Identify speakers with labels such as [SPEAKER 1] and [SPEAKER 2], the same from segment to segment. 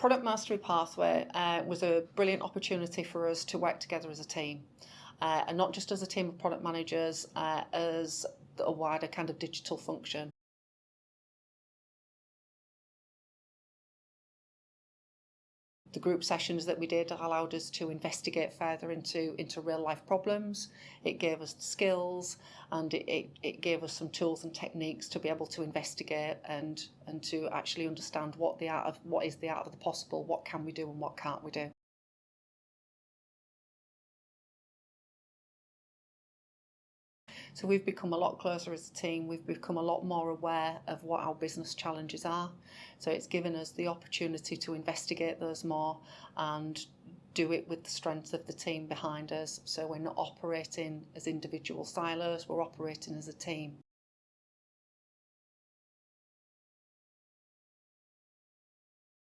[SPEAKER 1] Product Mastery Pathway uh, was a brilliant opportunity for us to work together as a team. Uh, and not just as a team of product managers, uh, as a wider kind of digital function. The group sessions that we did allowed us to investigate further into, into real life problems. It gave us skills and it, it, it gave us some tools and techniques to be able to investigate and, and to actually understand what the art of what is the art of the possible, what can we do and what can't we do. So we've become a lot closer as a team. We've become a lot more aware of what our business challenges are. So it's given us the opportunity to investigate those more and do it with the strength of the team behind us. So we're not operating as individual silos, we're operating as a team.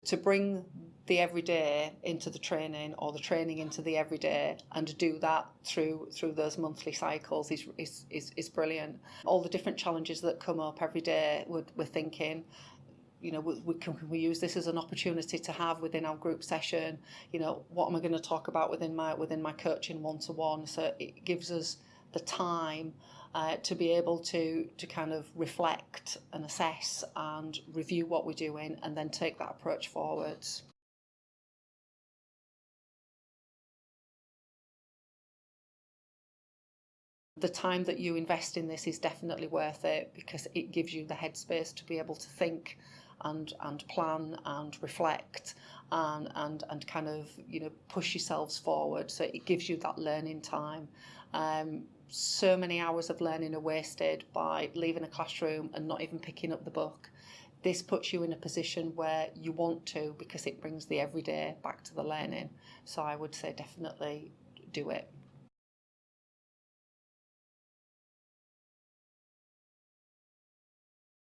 [SPEAKER 1] To bring the everyday into the training or the training into the everyday and do that through through those monthly cycles is is, is, is brilliant. All the different challenges that come up every day we're, we're thinking you know, we, we can, can we use this as an opportunity to have within our group session, you know, what am I going to talk about within my within my coaching one-to-one? So it gives us the time uh, to be able to to kind of reflect and assess and review what we're doing and then take that approach forwards. the time that you invest in this is definitely worth it because it gives you the headspace to be able to think and and plan and reflect and and and kind of you know push yourselves forward so it gives you that learning time um so many hours of learning are wasted by leaving a classroom and not even picking up the book this puts you in a position where you want to because it brings the everyday back to the learning so i would say definitely do it